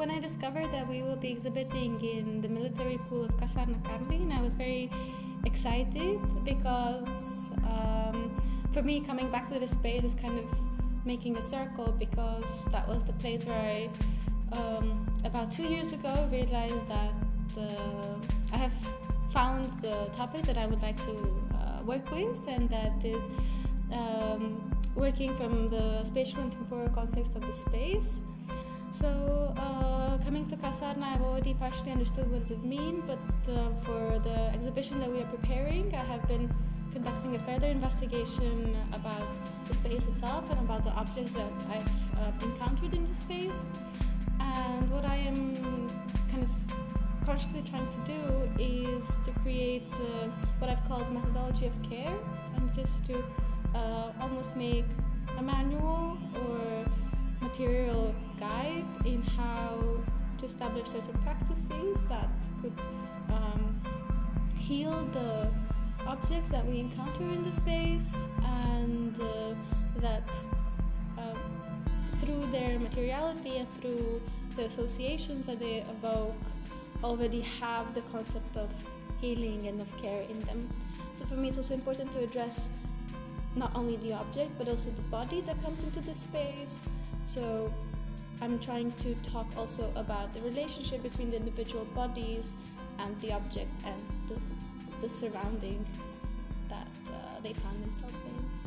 when I discovered that we will be exhibiting in the military pool of Kasarna Karlin, I was very excited because um, for me, coming back to the space is kind of making a circle because that was the place where I, um, about two years ago, realized that the, I have found the topic that I would like to uh, work with, and that is um, working from the spatial and temporal context of the space. So, uh, coming to Kasarna, I've already partially understood what does it mean, but uh, for the exhibition that we are preparing, I have been conducting a further investigation about the space itself and about the objects that I've uh, encountered in the space. And what I am kind of consciously trying to do is to create what I've called methodology of care, and just to uh, almost make a manual in how to establish certain practices that could um, heal the objects that we encounter in the space and uh, that um, through their materiality and through the associations that they evoke already have the concept of healing and of care in them. So for me, it's also important to address not only the object but also the body that comes into the space. So I'm trying to talk also about the relationship between the individual bodies and the objects and the, the surrounding that uh, they found themselves in.